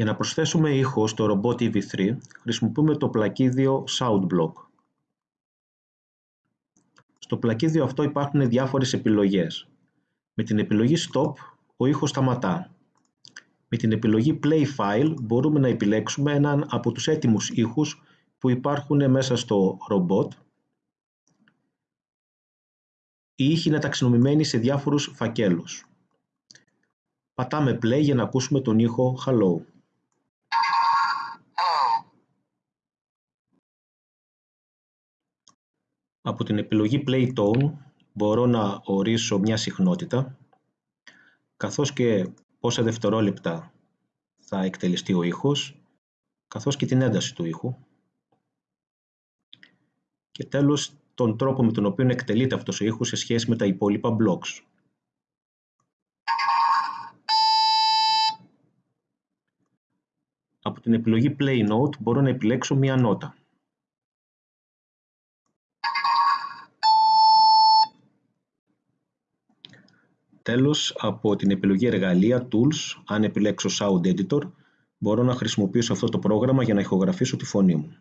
Για να προσθέσουμε ήχο στο Robot EV3 χρησιμοποιούμε το πλακίδιο SoundBlock. Στο πλακίδιο αυτό υπάρχουν διάφορες επιλογές. Με την επιλογή Stop ο ήχος σταματά. Με την επιλογή Play File μπορούμε να επιλέξουμε έναν από τους έτοιμους ήχους που υπάρχουν μέσα στο ρομπότ. Οι ήχοι είναι ταξινομημένοι σε διάφορους φακέλους. Πατάμε play για να ακούσουμε τον ήχο Hello. Από την επιλογή Play Tone μπορώ να ορίσω μια συχνότητα καθώς και πόσα δευτερόλεπτα θα εκτελεστεί ο ήχος καθώς και την ένταση του ήχου και τέλος τον τρόπο με τον οποίο εκτελείται αυτός ο ήχος σε σχέση με τα υπόλοιπα blocks. Από την επιλογή Play Note μπορώ να επιλέξω μία νότα. Τέλος, από την επιλογή εργαλεία Tools, αν επιλέξω Sound Editor, μπορώ να χρησιμοποιήσω αυτό το πρόγραμμα για να ηχογραφήσω τη φωνή μου.